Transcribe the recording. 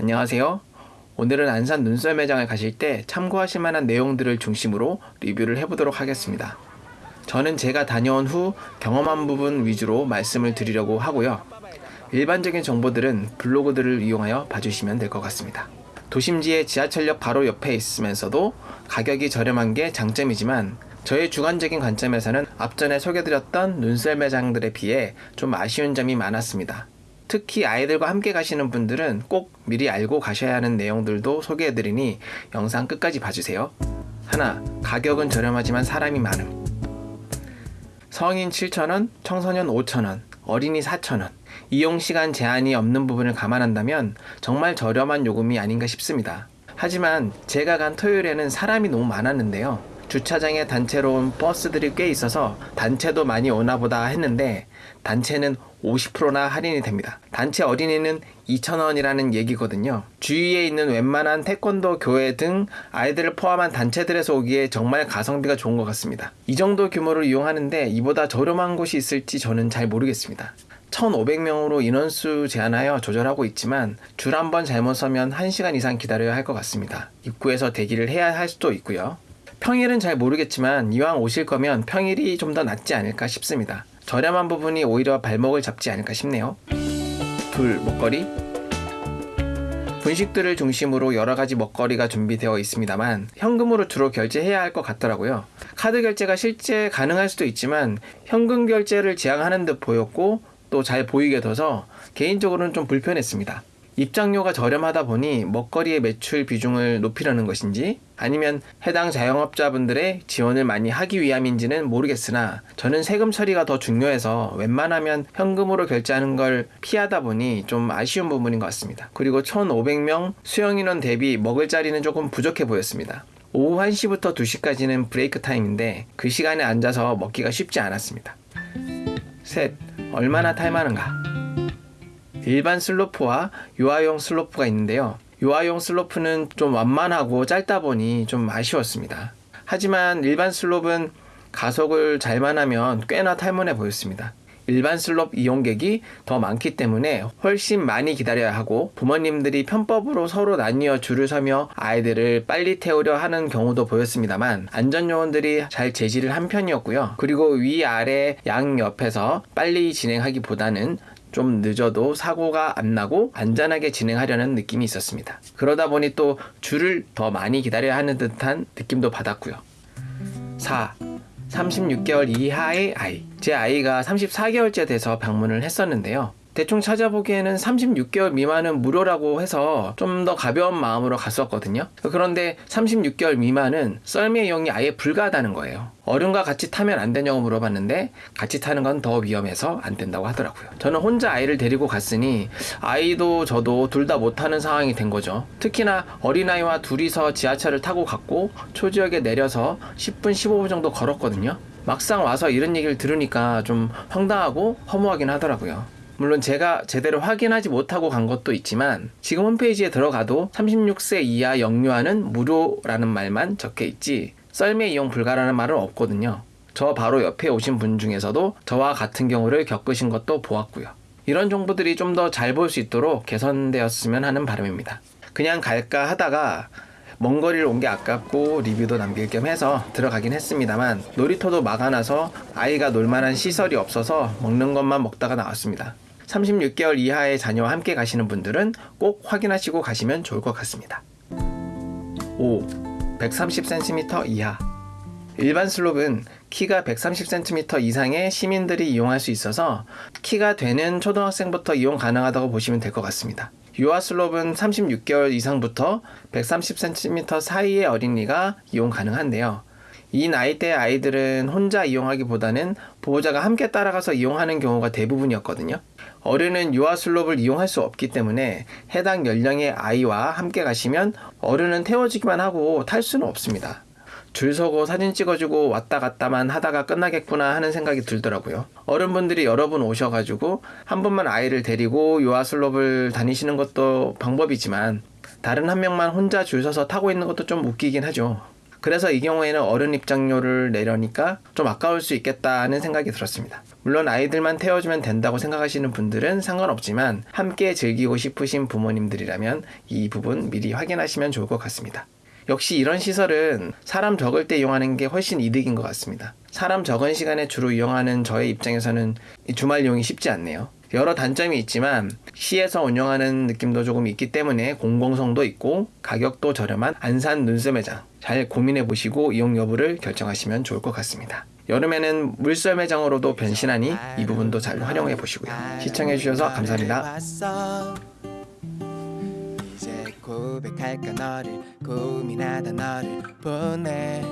안녕하세요. 오늘은 안산 눈썰 매장을 가실 때 참고하실 만한 내용들을 중심으로 리뷰를 해보도록 하겠습니다. 저는 제가 다녀온 후 경험한 부분 위주로 말씀을 드리려고 하고요. 일반적인 정보들은 블로그들을 이용하여 봐주시면 될 것 같습니다. 도심지의 지하철역 바로 옆에 있으면서도 가격이 저렴한 게 장점이지만 저의 주관적인 관점에서는 앞전에 소개드렸던 눈썰 매장들에 비해 좀 아쉬운 점이 많았습니다. 특히 아이들과 함께 가시는 분들은 꼭 미리 알고 가셔야 하는 내용들도 소개해드리니 영상 끝까지 봐주세요. 하나, 가격은 저렴하지만 사람이 많음. 성인 7,000원, 청소년 5,000원, 어린이 4,000원. 이용 시간 제한이 없는 부분을 감안한다면 정말 저렴한 요금이 아닌가 싶습니다. 하지만 제가 간 토요일에는 사람이 너무 많았는데요. 주차장에 단체로 온 버스들이 꽤 있어서 단체도 많이 오나 보다 했는데 단체는 50%나 할인이 됩니다. 단체 어린이는 2,000원이라는 얘기거든요. 주위에 있는 웬만한 태권도 교회 등 아이들을 포함한 단체들에서 오기에 정말 가성비가 좋은 것 같습니다. 이 정도 규모를 이용하는데 이보다 저렴한 곳이 있을지 저는 잘 모르겠습니다. 1,500명으로 인원수 제한하여 조절하고 있지만 줄 한 번 잘못 서면 1시간 이상 기다려야 할 것 같습니다. 입구에서 대기를 해야 할 수도 있고요. 평일은 잘 모르겠지만 이왕 오실 거면 평일이 좀 더 낫지 않을까 싶습니다. 저렴한 부분이 오히려 발목을 잡지 않을까 싶네요. 둘, 먹거리. 분식들을 중심으로 여러 가지 먹거리가 준비되어 있습니다만 현금으로 주로 결제해야 할 것 같더라고요. 카드 결제가 실제 가능할 수도 있지만 현금 결제를 지향하는 듯 보였고 또 잘 보이게 둬서 개인적으로는 좀 불편했습니다. 입장료가 저렴하다 보니 먹거리의 매출 비중을 높이려는 것인지 아니면 해당 자영업자분들의 지원을 많이 하기 위함인지는 모르겠으나 저는 세금 처리가 더 중요해서 웬만하면 현금으로 결제하는 걸 피하다 보니 좀 아쉬운 부분인 것 같습니다. 그리고 1,500명 수용 인원 대비 먹을 자리는 조금 부족해 보였습니다. 오후 1시부터 2시까지는 break time인데 그 시간에 앉아서 먹기가 쉽지 않았습니다. 셋, 얼마나 탈만한가? 일반 슬로프와 유아용 슬로프가 있는데요. 유아용 슬로프는 좀 완만하고 짧다 보니 좀 아쉬웠습니다. 하지만 일반 슬롭은 가속을 잘만 하면 꽤나 탈만해 보였습니다. 일반 슬롭 이용객이 더 많기 때문에 훨씬 많이 기다려야 하고 부모님들이 편법으로 서로 나뉘어 줄을 서며 아이들을 빨리 태우려 하는 경우도 보였습니다만 안전요원들이 잘 제지를 한 편이었고요. 그리고 위아래 양 옆에서 빨리 진행하기보다는 좀 늦어도 사고가 안 나고 안전하게 진행하려는 느낌이 있었습니다. 그러다 보니 또 줄을 더 많이 기다려야 하는 듯한 느낌도 받았고요. 4. 36개월 이하의 아이. 제 아이가 34개월째 돼서 방문을 했었는데요. 대충 찾아보기에는 36개월 미만은 무료라고 해서 좀 더 가벼운 마음으로 갔었거든요. 그런데 36개월 미만은 썰매 이용이 아예 불가하다는 거예요. 어른과 같이 타면 안 되냐고 물어봤는데 같이 타는 건 더 위험해서 안 된다고 하더라고요. 저는 혼자 아이를 데리고 갔으니 아이도 저도 둘 다 못 타는 상황이 된 거죠. 특히나 어린아이와 둘이서 지하철을 타고 갔고 초지역에 내려서 10분 15분 정도 걸었거든요. 막상 와서 이런 얘기를 들으니까 좀 황당하고 허무하긴 하더라고요. 물론 제가 제대로 확인하지 못하고 간 것도 있지만 지금 홈페이지에 들어가도 36세 이하 영유아는 무료라는 말만 적혀 있지 썰매 이용 불가라는 말은 없거든요. 저 바로 옆에 오신 분 중에서도 저와 같은 경우를 겪으신 것도 보았고요. 이런 정보들이 좀 더 잘 볼 수 있도록 개선되었으면 하는 바람입니다. 그냥 갈까 하다가 먼 거리를 온 게 아깝고 리뷰도 남길 겸 해서 들어가긴 했습니다만 놀이터도 막아놔서 아이가 놀만한 시설이 없어서 먹는 것만 먹다가 나왔습니다. 36개월 이하의 자녀와 함께 가시는 분들은 꼭 확인하시고 가시면 좋을 것 같습니다. 5. 130cm 이하 일반 슬롭은 키가 130cm 이상의 시민들이 이용할 수 있어서 키가 되는 초등학생부터 이용 가능하다고 보시면 될 것 같습니다. 유아 슬롭은 36개월 이상부터 130cm 사이의 어린이가 이용 가능한데요. 이 나이대 아이들은 혼자 이용하기보다는 보호자가 함께 따라가서 이용하는 경우가 대부분이었거든요. 어른은 유아 슬롭을 이용할 수 없기 때문에 해당 연령의 아이와 함께 가시면 어른은 태워주기만 하고 탈 수는 없습니다. 줄 서고 사진 찍어주고 왔다 갔다만 하다가 끝나겠구나 하는 생각이 들더라고요. 어른분들이 여러 분 오셔가지고 한 분만 아이를 데리고 유아 슬롭을 다니시는 것도 방법이지만 다른 한 명만 혼자 줄 서서 타고 있는 것도 좀 웃기긴 하죠. 그래서 이 경우에는 어른 입장료를 내려니까 좀 아까울 수 있겠다는 생각이 들었습니다. 물론 아이들만 태워주면 된다고 생각하시는 분들은 상관없지만 함께 즐기고 싶으신 부모님들이라면 이 부분 미리 확인하시면 좋을 것 같습니다. 역시 이런 시설은 사람 적을 때 이용하는 게 훨씬 이득인 것 같습니다. 사람 적은 시간에 주로 이용하는 저의 입장에서는 이 주말 이용이 쉽지 않네요. 여러 단점이 있지만 시에서 운영하는 느낌도 조금 있기 때문에 공공성도 있고 가격도 저렴한 안산 눈썰 매장 잘 고민해 보시고 이용 여부를 결정하시면 좋을 것 같습니다. 여름에는 물썰 매장으로도 변신하니 이 부분도 잘 활용해 보시고요. 시청해 주셔서 감사합니다. 고백할까 너를 고민하다 너를 보내